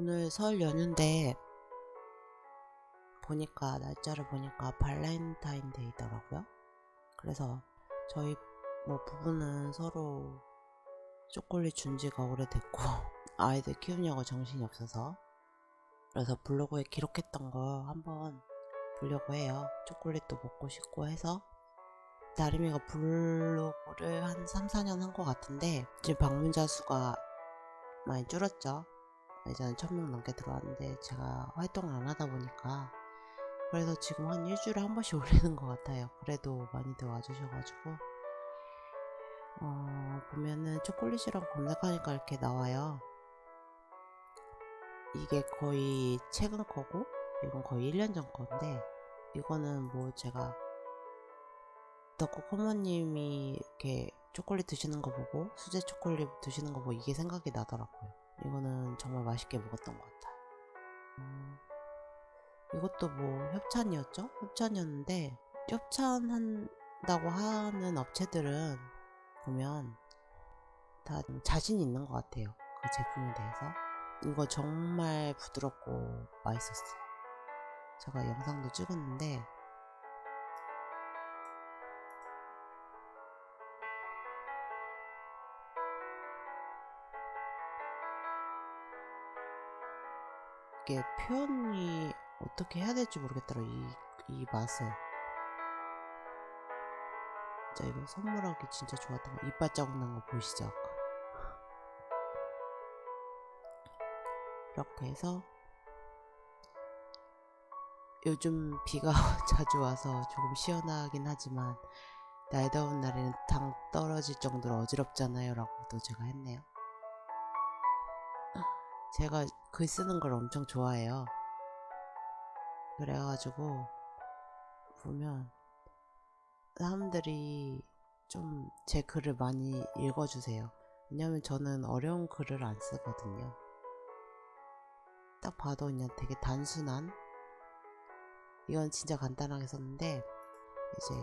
오늘 설 연휴인데 보니까 날짜를 보니까 발렌타인데이더라고요. 그래서 저희 뭐 부부는 서로 초콜릿 준 지가 오래됐고 아이들 키우냐고 정신이 없어서 그래서 블로그에 기록했던 거 한번 보려고 해요. 초콜릿도 먹고 싶고 해서 다리미가 블로그를 한 3, 4년 한 것 같은데 지금 방문자 수가 많이 줄었죠. 예전에 1000명 넘게 들어왔는데 제가 활동을 안 하다 보니까 그래서 지금 한 일주일에 한 번씩 올리는 것 같아요. 그래도 많이들 와주셔가지고 어, 보면은 초콜릿이랑 검색하니까 이렇게 나와요. 이게 거의 최근 거고 이건 거의 1년 전 건데 이거는 뭐 제가 덕후 커머님이 이렇게 초콜릿 드시는 거 보고 수제 초콜릿 드시는 거 보고 이게 생각이 나더라고요. 이거는 정말 맛있게 먹었던 것 같아요. 음, 이것도 뭐 협찬이었죠? 협찬이었는데 협찬한다고 하는 업체들은 보면 다 자신 있는 것 같아요. 그 제품에 대해서. 이거 정말 부드럽고 맛있었어요. 제가 영상도 찍었는데 이게 표현이 어떻게 해야 될지 모르겠더라 이, 이 맛을. 진짜 이거 선물하기 진짜 좋았던 거. 이빨 자국 난 거 보이시죠? 아까 이렇게 해서 요즘 비가 자주 와서 조금 시원하긴 하지만 날 더운 날에는 당 떨어질 정도로 어지럽잖아요 라고도 제가 했네요. 제가 글 쓰는 걸 엄청 좋아해요. 그래가지고 보면 사람들이 좀 제 글을 많이 읽어주세요. 왜냐면 저는 어려운 글을 안 쓰거든요. 딱 봐도 그냥 되게 단순한? 이건 진짜 간단하게 썼는데 이제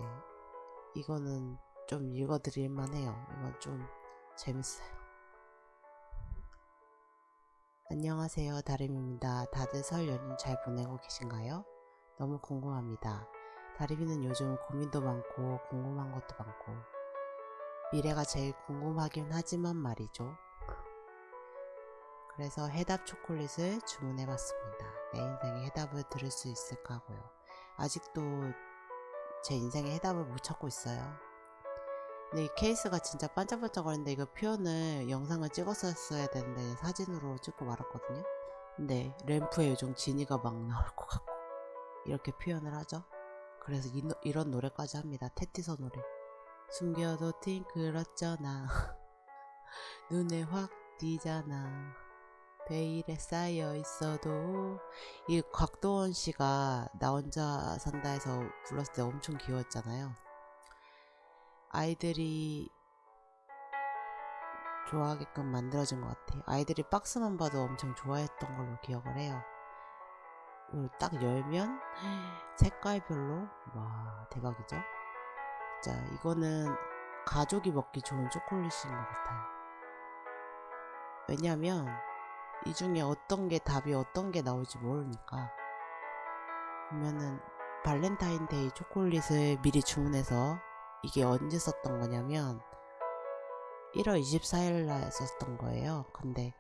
이거는 좀 읽어드릴만 해요. 이건 좀 재밌어요 안녕하세요 다림입니다 다들 설 연휴 잘 보내고 계신가요? 너무 궁금합니다 다림이는 요즘 고민도 많고 궁금한 것도 많고 미래가 제일 궁금하긴 하지만 말이죠 그래서 해답 초콜릿을 주문해봤습니다. 내 인생의 해답을 들을 수 있을까 하고요. 아직도 제 인생의 해답을 못 찾고 있어요. 근데 이 케이스가 진짜 반짝반짝거리는데 이거 표현을 영상을 찍었었어야 되는데 사진으로 찍고 말았거든요. 근데 램프에 요즘 지니가 막 나올 것 같고 이렇게 표현을 하죠. 그래서 이, 이런 노래까지 합니다. 테티서 노래. 숨겨도 팅그렇잖아 눈에 확 띄잖아 베일에 쌓여 있어도 이 곽도원 씨가 나 혼자 산다에서 불렀을 때 엄청 귀여웠잖아요. 아이들이 좋아하게끔 만들어진 것 같아요. 아이들이 박스만 봐도 엄청 좋아했던 걸로 기억을 해요. 이걸 딱 열면 색깔별로 와 대박이죠. 자 이거는 가족이 먹기 좋은 초콜릿인 것 같아요. 왜냐면 이 중에 어떤 게 답이 어떤 게 나올지 모르니까 보면은 발렌타인데이 초콜릿을 미리 주문해서 이게 언제 썼던 거냐면 1월 24일 날 썼던 거예요 근데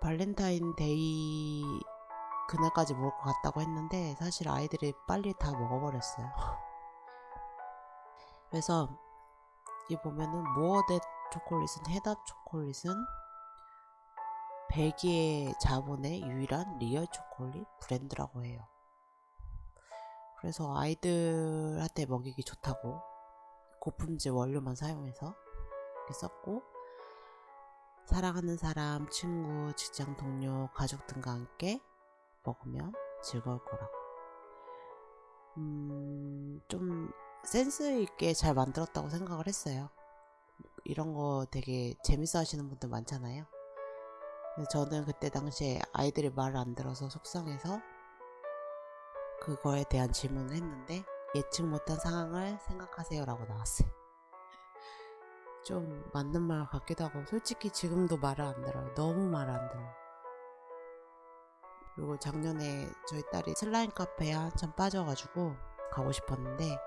발렌타인데이 그날까지 먹을 것 같다고 했는데 사실 아이들이 빨리 다 먹어버렸어요 그래서 이 보면은 모어댓 초콜릿은 해답 초콜릿은 벨기에 자본의 유일한 real 초콜릿 브랜드라고 해요. 그래서 아이들한테 먹이기 좋다고 고품질 원료만 사용해서 이렇게 썼고 사랑하는 사람, 친구, 직장 동료, 가족 등과 함께 먹으면 즐거울 거라고 음, 좀 센스 있게 잘 만들었다고 생각을 했어요. 이런 거 되게 재밌어 하시는 분들 많잖아요. 저는 그때 당시에 아이들이 말을 안 들어서 속상해서 그거에 대한 질문을 했는데 예측 못한 상황을 생각하세요 라고 나왔어요 좀 맞는 말 같기도 하고 솔직히 지금도 말을 안 들어요 너무 말을 안 들어요 그리고 작년에 저희 딸이 슬라임 카페에 한참 빠져가지고 가고 싶었는데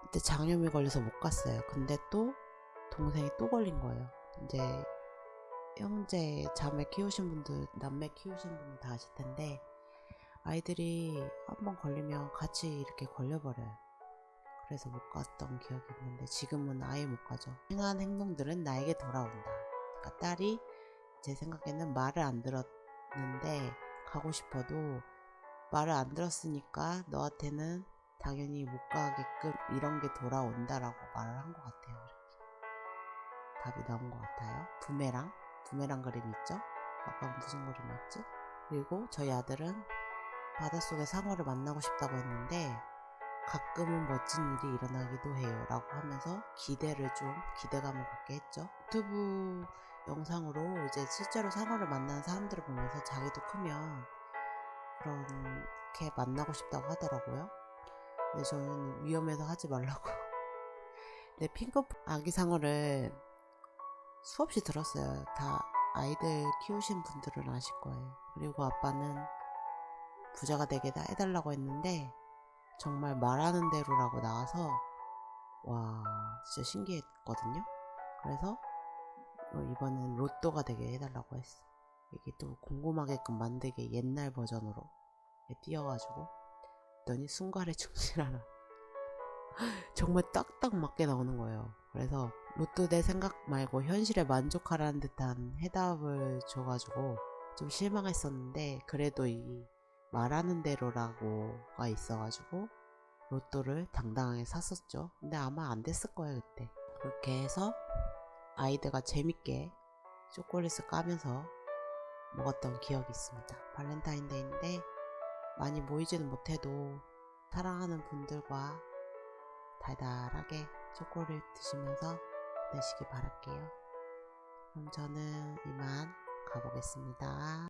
그때 장염이 걸려서 못 갔어요. 근데 또 동생이 또 걸린 거예요. 이제 형제 자매 키우신 분들 남매 키우신 분들 다 아실 텐데 아이들이 한 번 걸리면 같이 이렇게 걸려버려요. 그래서 못 갔던 기억이 있는데 지금은 아예 못 가죠. 행한 행동들은 나에게 돌아온다. 그러니까 딸이 제 생각에는 말을 안 들었는데 가고 싶어도 말을 안 들었으니까 너한테는 당연히 못 가게끔 이런 게 돌아온다라고 말을 한 것 같아요. 이렇게. 답이 나온 것 같아요. 부메랑 부메랑 그림 있죠? 아까 무슨 그림이었지? 그리고 저희 아들은 바닷속의 상어를 만나고 싶다고 했는데 가끔은 멋진 일이 일어나기도 해요 라고 하면서 기대를 좀 기대감을 갖게 했죠. 유튜브 영상으로 이제 실제로 상어를 만나는 사람들을 보면서 자기도 크면 그렇게 만나고 싶다고 하더라고요. 근데 저는 위험해서 하지 말라고. 근데 핑크 아기 상어를 수없이 들었어요. 다 아이들 키우신 분들은 아실 거예요. 그리고 아빠는 부자가 되게 다 해달라고 했는데 정말 말하는 대로라고 나와서 와 진짜 신기했거든요. 그래서 어, 이번엔 로또가 되게 해달라고 했어. 이게 또 궁금하게끔 만들게 옛날 버전으로 띄어가지고. 그랬더니 순간에 충실하라 정말 딱딱 맞게 나오는 거예요. 그래서 로또 내 생각 말고 현실에 만족하라는 듯한 해답을 줘가지고 좀 실망했었는데 그래도 이 말하는 대로라고가 있어가지고 로또를 당당하게 샀었죠. 근데 아마 안 됐을 거예요 그때. 그렇게 해서 아이들과 재밌게 초콜릿을 까면서 먹었던 기억이 있습니다. 발렌타인데이인데 많이 모이지는 못해도 사랑하는 분들과 달달하게 초콜릿 드시면서 되시기 바랄게요. 그럼 저는 이만 가보겠습니다.